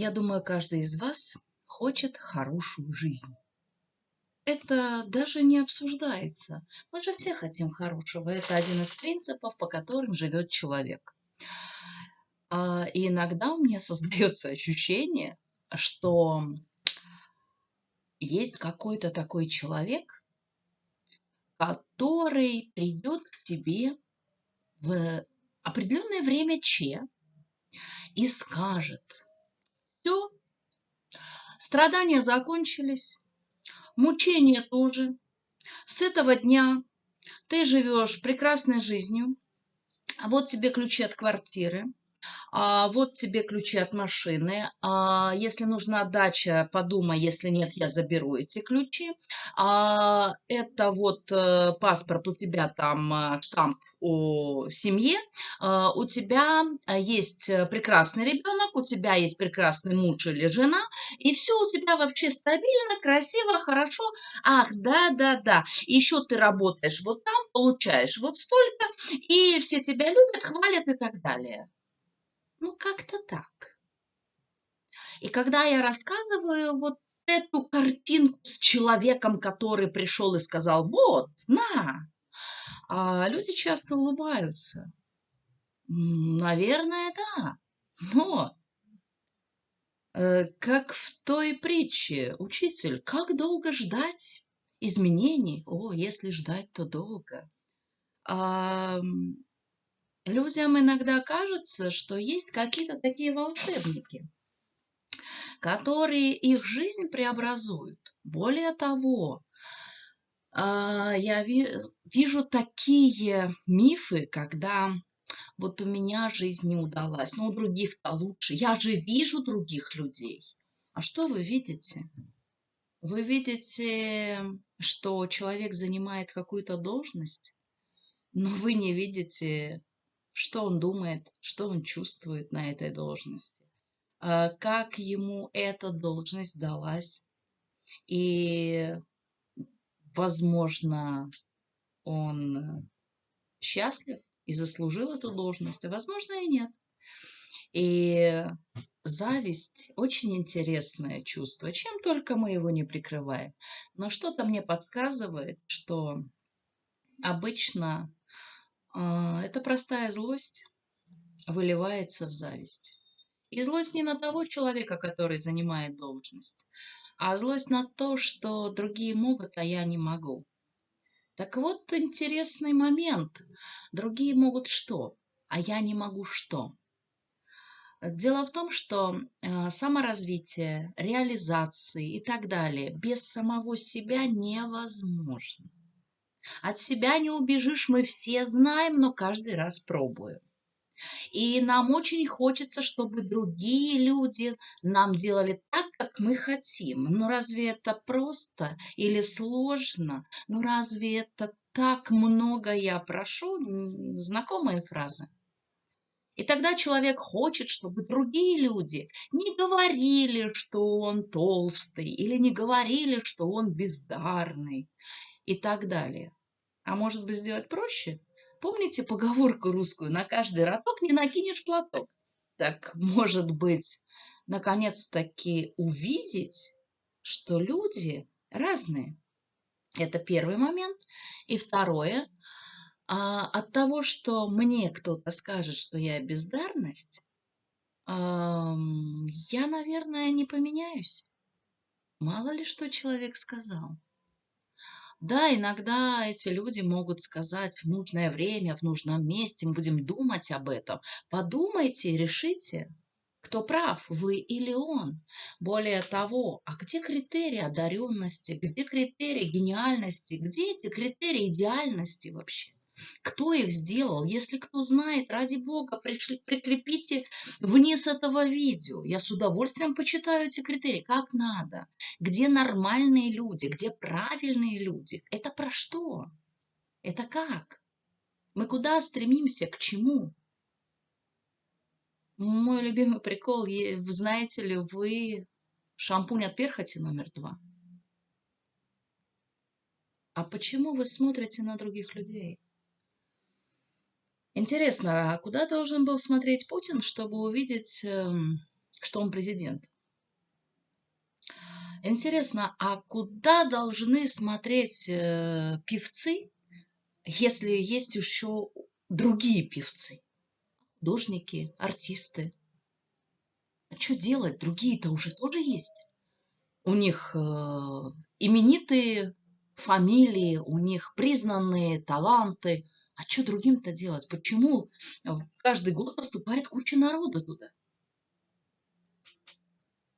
Я думаю, каждый из вас хочет хорошую жизнь. Это даже не обсуждается. Мы же все хотим хорошего. Это один из принципов, по которым живет человек. А, и иногда у меня создается ощущение, что есть какой-то такой человек, который придет к тебе в определенное время Че и скажет, все, страдания закончились, мучения тоже. С этого дня ты живешь прекрасной жизнью. Вот тебе ключи от квартиры а, вот тебе ключи от машины, а, если нужна дача, подумай, если нет, я заберу эти ключи. А, это вот а, паспорт, у тебя там э, штамп о семье, а, у тебя э, есть прекрасный ребенок, у тебя есть прекрасный муж или жена, и все у тебя вообще стабильно, красиво, хорошо. Ах, да, да, да. Еще ты работаешь вот там, получаешь вот столько, и все тебя любят, хвалят и так далее. Ну, как-то так. И когда я рассказываю вот эту картинку с человеком, который пришел и сказал, вот, на, а люди часто улыбаются. Наверное, да. Но э, как в той притче, учитель, как долго ждать изменений? О, если ждать, то долго. А, людям иногда кажется, что есть какие-то такие волшебники, которые их жизнь преобразуют. Более того, а, я вижу такие мифы, когда вот у меня жизнь не удалась, но у других-то лучше. Я же вижу других людей. А что вы видите? Вы видите, что человек занимает какую-то должность, но вы не видите что он думает, что он чувствует на этой должности, а, как ему эта должность далась. И, возможно, он счастлив и заслужил эту должность, а возможно и нет. И зависть очень интересное чувство, чем только мы его не прикрываем. Но что-то мне подсказывает, что обычно эта простая злость выливается в зависть. И злость не на того человека, который занимает должность, а злость на то, что другие могут, а я не могу. Так вот интересный момент. Другие могут что, а я не могу что. Дело в том, что э, саморазвитие, реализации и так далее без самого себя невозможно. От себя не убежишь, мы все знаем, но каждый раз пробуем. И нам очень хочется, чтобы другие люди нам делали так, как мы хотим. Ну разве это просто или сложно? Ну разве это так много я прошу? Знакомые фразы. И тогда человек хочет, чтобы другие люди не говорили, что он толстый, или не говорили, что он бездарный, и так далее. А может быть сделать проще? Помните поговорку русскую «на каждый роток не накинешь платок»? Так, может быть, наконец-таки увидеть, что люди разные. Это первый момент. И второе, а, от того, что мне кто-то скажет, что я бездарность, я, наверное, не поменяюсь. Мало ли что человек сказал. Да, иногда эти люди могут сказать в нужное время, в нужном месте, мы будем думать об этом. Подумайте, решите, кто прав, вы или он. Более того, а где критерии одаренности, где критерии гениальности, где эти критерии идеальности вообще? Кто их сделал? Если кто знает, ради бога, пришли, прикрепите вниз этого видео. Я с удовольствием почитаю эти критерии. Как надо? Где нормальные люди? Где правильные люди? Это про что? Это как? Мы куда стремимся? К чему? Мой любимый прикол, знаете ли вы шампунь от перхоти номер два? А почему вы смотрите на других людей? Интересно, а куда должен был смотреть Путин, чтобы увидеть эм, что он президент. Интересно, а куда должны смотреть э, певцы, если есть еще другие певцы? Художники, артисты. А что делать? Другие-то уже тоже есть. У них э, именитые фамилии, у них признанные таланты. А что другим-то делать? Почему каждый год поступает куча народа туда?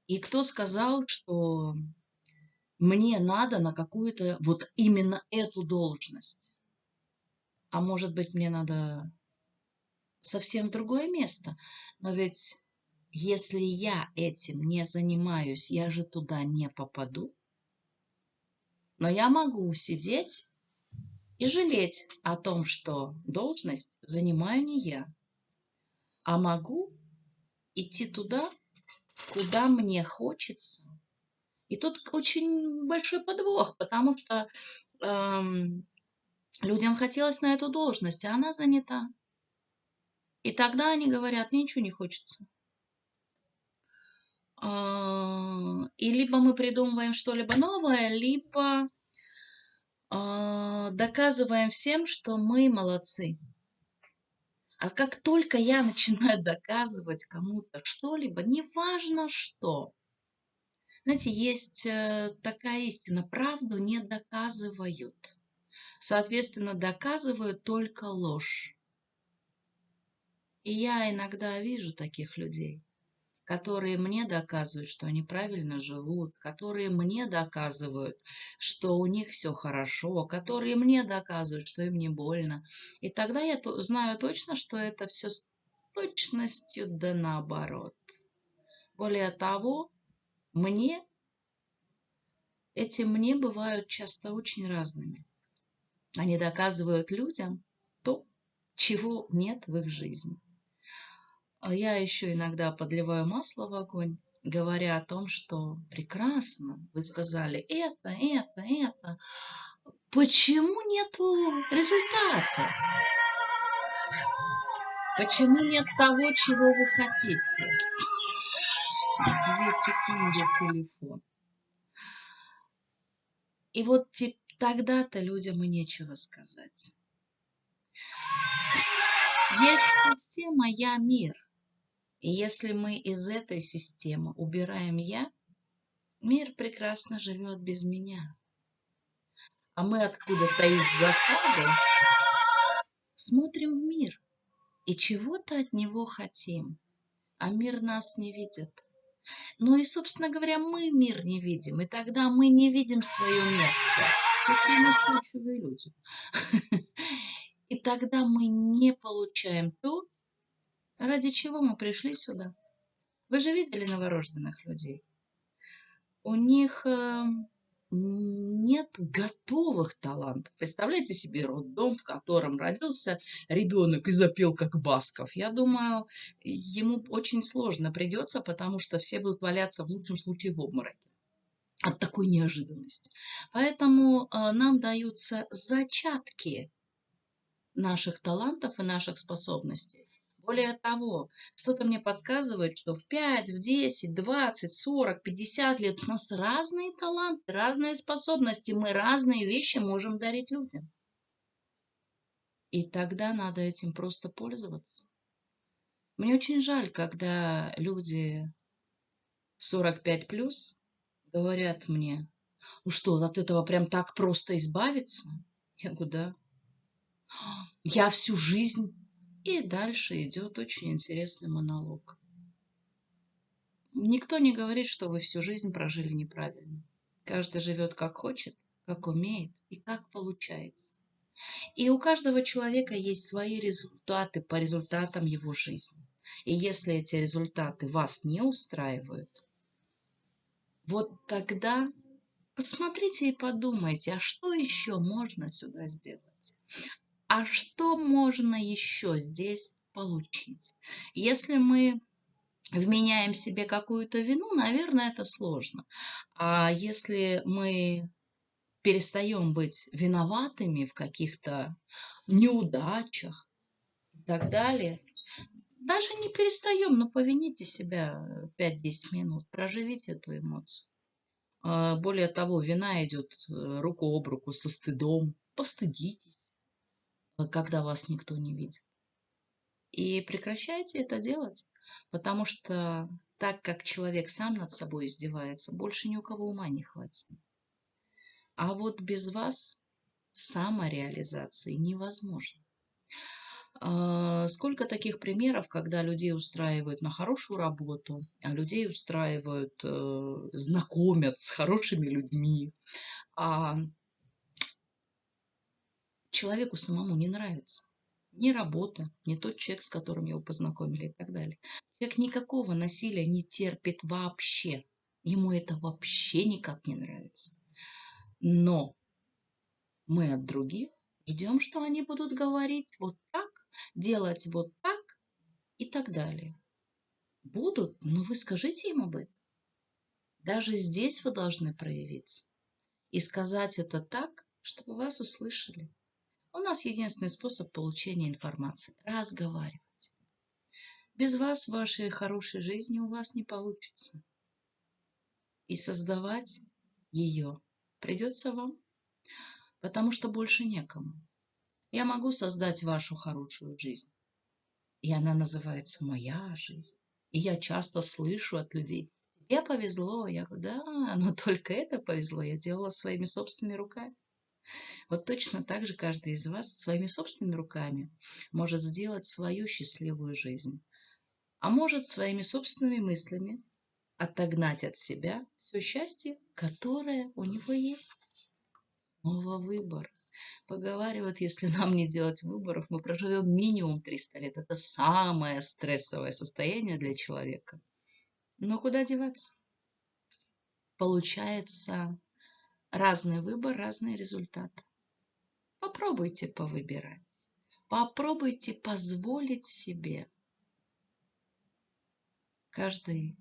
И кто сказал, что мне надо на какую-то вот именно эту должность? А может быть, мне надо совсем другое место? Но ведь если я этим не занимаюсь, я же туда не попаду. Но я могу сидеть и жалеть о том, что должность занимаю не я, а могу идти туда, куда мне хочется. И тут очень большой подвох, потому что эм, людям хотелось на эту должность, а она занята. И тогда они говорят, мне ничего не хочется. Э, и либо мы придумываем что-либо новое, либо доказываем всем, что мы молодцы. А как только я начинаю доказывать кому-то что-либо, неважно что, знаете, есть э, такая истина, правду не доказывают. Соответственно, доказывают только ложь. И я иногда вижу таких людей, которые мне доказывают, что они правильно живут, которые мне доказывают, что у них все хорошо, которые мне доказывают, что им не больно. И тогда я знаю точно, что это все с точностью да наоборот. Более того, мне, эти мне бывают часто очень разными. Они доказывают людям то, чего нет в их жизни. А я еще иногда подливаю масло в огонь, говоря о том, что прекрасно, вы сказали это, это, это. Почему нету результата? Почему нет того, чего вы хотите? Две секунды телефон. И вот тогда-то людям и нечего сказать. Есть система «Я мир». И если мы из этой системы убираем «я», мир прекрасно живет без меня. А мы откуда-то из засады смотрим в мир и чего-то от него хотим, а мир нас не видит. Ну и, собственно говоря, мы мир не видим, и тогда мы не видим свое место. Такие настойчивые люди. И тогда мы не получаем то, Ради чего мы пришли сюда? Вы же видели новорожденных людей? У них э, нет готовых талантов. Представляете себе роддом, в котором родился ребенок и запел как Басков. Я думаю, ему очень сложно придется, потому что все будут валяться в лучшем случае в обмороке от такой неожиданности. Поэтому э, нам даются зачатки наших талантов и наших способностей. Более того, что-то мне подсказывает, что в 5, в 10, 20, 40, 50 лет у нас разные таланты, разные способности, мы разные вещи можем дарить людям. И тогда надо этим просто пользоваться. Мне очень жаль, когда люди 45 плюс говорят мне, ну что, от этого прям так просто избавиться? Я говорю, да. Я всю жизнь и дальше идет очень интересный монолог. Никто не говорит, что вы всю жизнь прожили неправильно. Каждый живет как хочет, как умеет и как получается. И у каждого человека есть свои результаты по результатам его жизни. И если эти результаты вас не устраивают, вот тогда посмотрите и подумайте, а что еще можно сюда сделать? А что можно еще здесь получить? Если мы вменяем себе какую-то вину, наверное, это сложно. А если мы перестаем быть виноватыми в каких-то неудачах и так далее, Даже не перестаем, но повините себя 5-10 минут, проживите эту эмоцию. А, более того, вина идет э, руку об руку со стыдом. Постыдитесь, когда вас никто не видит. И прекращайте это делать, потому что так как человек сам над собой издевается, больше ни у кого ума не хватит. А вот без вас самореализации невозможно. А, сколько таких примеров, когда людей устраивают на хорошую работу, а людей устраивают, э, знакомят с хорошими людьми, а человеку самому не нравится ни работа, ни тот человек, с которым его познакомили и так далее. Человек никакого насилия не терпит вообще. Ему это вообще никак не нравится. Но мы от других ждем, что они будут говорить вот так, делать вот так и так далее. Будут, но вы скажите им об этом. Даже здесь вы должны проявиться и сказать это так, чтобы вас услышали. У нас единственный способ получения информации – разговаривать. Без вас вашей хорошей жизни у вас не получится. И создавать ее придется вам, потому что больше некому. Я могу создать вашу хорошую жизнь. И она называется «Моя жизнь». И я часто слышу от людей, тебе повезло. Я говорю, да, но только это повезло. Я делала своими собственными руками. Вот точно так же каждый из вас своими собственными руками может сделать свою счастливую жизнь. А может своими собственными мыслями отогнать от себя все счастье, которое у него есть. Снова выбор. Поговаривают, если нам не делать выборов, мы проживем минимум 300 лет. Это самое стрессовое состояние для человека. Но куда деваться? Получается, Разный выбор, разный результат. Попробуйте повыбирать. Попробуйте позволить себе. Каждый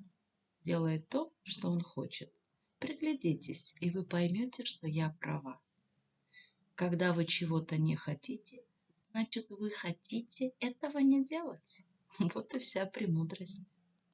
делает то, что он хочет. Приглядитесь, и вы поймете, что я права. Когда вы чего-то не хотите, значит, вы хотите этого не делать. Вот и вся премудрость.